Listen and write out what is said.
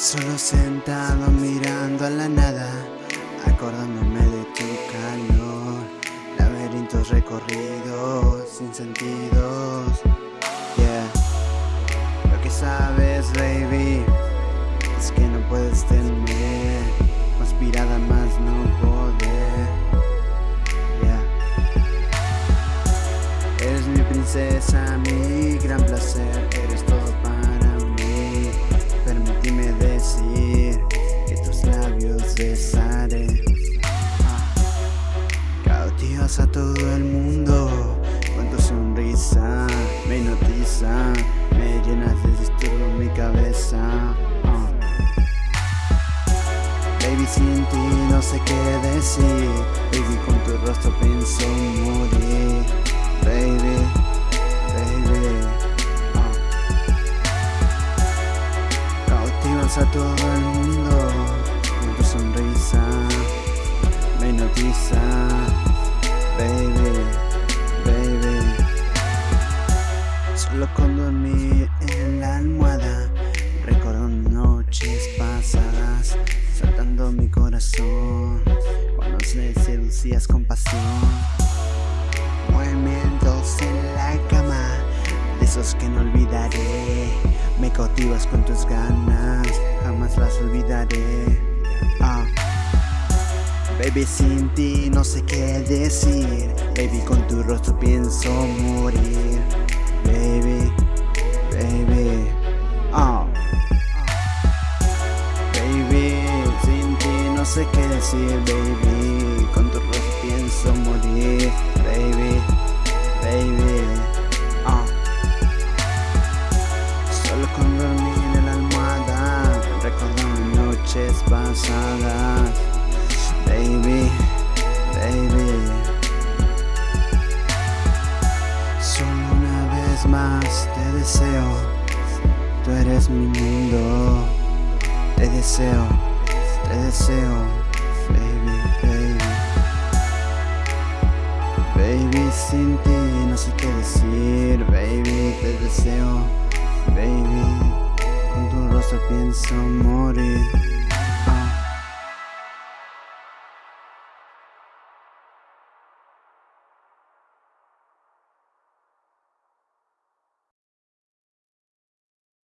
Solo sentado mirando a la nada Acordándome de tu calor Laberintos recorridos sin sentidos. Yeah. Lo que sabes baby Es que no puedes tener Conspirada más no poder. Yeah. Eres mi princesa, mi todo el mundo. Con sonrisa Me hipnotiza Me llenas de disturbo mi cabeza. Ah. Baby sin ti no sé qué decir. Baby con tu rostro pienso morir. Baby, baby. Ah. Cautivas a todo el mundo. Con tu sonrisa Me hipnotiza Solo con dormir en la almohada. Recuerdo noches pasadas Saltando mi corazón. Cuando se seducías con pasión. Movimientos en la cama De esos que no olvidaré. Me cautivas con tus ganas Jamás las olvidaré. Ah. Baby sin ti no sé qué decir. Baby con tu rostro pienso morir Baby, baby oh. Baby, sin ti no sé qué decir Baby, con tu rostro pienso morir Baby, baby te deseo. Tú eres mi mundo. Te deseo, te deseo Baby, baby. Baby sin ti no sé qué decir. Baby te deseo Baby. Con tu rostro pienso morir